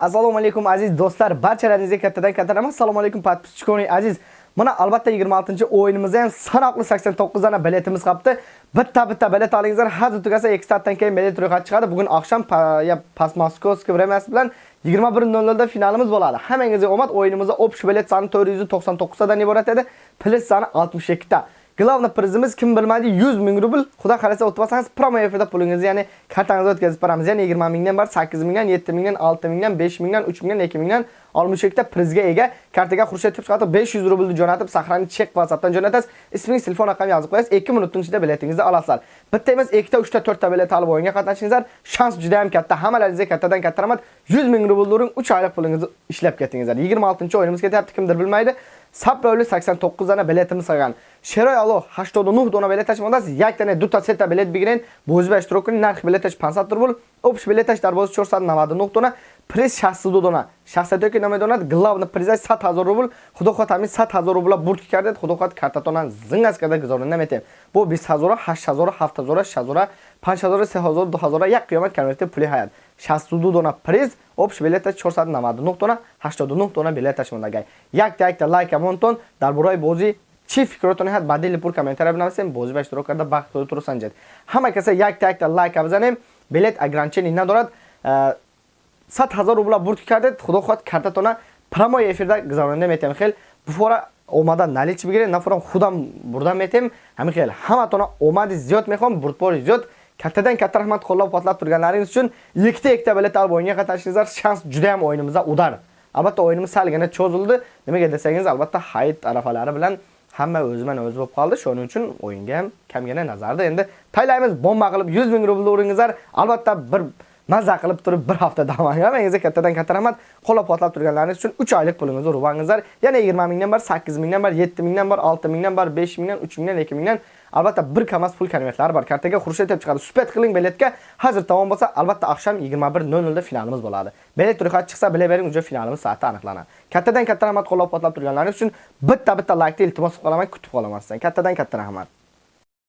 Assalomu alaykum aziz do'stlar, barchalaringizga kattadan katta rahmat. Assalomu alaykum podpischikoning aziz. Mana albatta 26-o'yinimizda ham sanoqli 89 dana biletimiz qolibdi. Bitta-bitta bilet olingizlar. Hozir tugasa 2 soatdan keyin bilet ro'yxati chiqadi. Bugun oqshom ya Moskovskiy vremyasi bilan 21:00 da finalimiz bo'ladi. Hammangizga omad. O'yinimizda общий bilet soni 499 dan iborat edi. Plus soni 62 ta. Главный prizimiz kim bilmaydi 100 ming rubl. Xudo xolasa o'tmasangiz promo efirda pulingizni, ya'ni kartangizga o'tkazib beramiz. Ya'ni 20 mingdan bar 8 mingdan, 7 mingdan, 6 mingdan, 5 mingdan, 3 mingdan, 2 mingdan 62 ta prizga ega. Kartaga Xurshid deb 500 rublni jo'natib, sahrani chek WhatsAppdan jo'natasiz. Ismingiz, telefon raqamingizni yozib qo'yasiz. 2 minutning ichida biletingizni olasiz. Bitta emas, 2 ta, 3 ta, 4 ta bilet olib o'yinga qatnashingizlar. Shans juda ham katta. Hammalaringizga kattadan katta rahmat. 100 ming rubl uring, 3 oylik pulingizni ishlab ketingizlar. 26-o'yinimiz ketyapti, kimdir bilmaydi. Saproli 89 dana biletimiz qolgan. шерои алло 89 дона билеташ мондааст? Як тане дута сета билет бигирен бозиба иштирок кунед нархи билеташ 500 рубл обш билеташ дар бози 499 дона приз 62 дона. Шахсиятое ки намедонад главна призаш 100 ҳазор рубл. Худо хоҳад ҳамин 100 ҳазор рубла бурд ки кардед худо хоҳад картатона зингас карда гузорона наметем. Бо 20 ҳазора 8 ҳазора 7 ҳазора 6 ҳазора 5 ҳазора 3 ҳазора 2 ҳазора як қиёмат конверти пули ҳаят 62 дона приз обш билеташ 499 дона 89 дона билеташ мондагай. Якта якта лайк амонтон дар бораи бози чӣ фикротоне ҳаст ба дили пур комментария бинависем бозӣ ба иштирок карда бахтро турсанҷед ҳама каса якта якта лайка бизанем билет ограничение надорад 100 ҳазор рубла бурд кардед худо хоҳад картатона прамои эфирда гузаронда метем хел буфора омада налич бигиред нафорам худам бурда метем ҳамин хел ҳаматона омади зиёд мехоҳам бурдбори зиёд kattadan katta rahmat qo'llab quvvatlab turganlaringiz uchun ikkita ikkita bilet olib o'yinga qatnashingizlar shans juda ham o'yinimizda udar. Albatta o'yinimiz salgina cho'zildi. Nimaga desangiz albatta hayit arafalari bilan hamma o'ziman o'zi bo'lib qoldi. Shuning uchun o'yinga ham kamgina nazarda. Endi taylaymiz bomba qilib 100 ming rubl o'ringizlar. albatta bir maza qilib turib bir hafta davom etmangizlar kattadan katta rahmat qo'llab-quvvatlab turganlaringiz uchun 3 oylik pulingizni urvangizlar. yana 20 mingdan bar 8 mingdan bar 7 mingdan bar 6 mingdan bar 5 mingdan 3 mingdan 2 mingdan. Albatta bir kamas pul konvertlari bor. Kartaga xurshid deb chiqadi. Supet qiling biletga. Hozir tamom bo'lsa albatta oqshom 21:00 da finalimiz bo'ladi. Bilet ro'yxati chiqsa bilavering uje finalimiz soati aniqlanadi. Kattadan katta rahmat qo'llab-quvvatlab turganlaringiz uchun bitta bitta laykni iltimos qolaman kutib qolaman sizdan. Kattadan katta rahmat.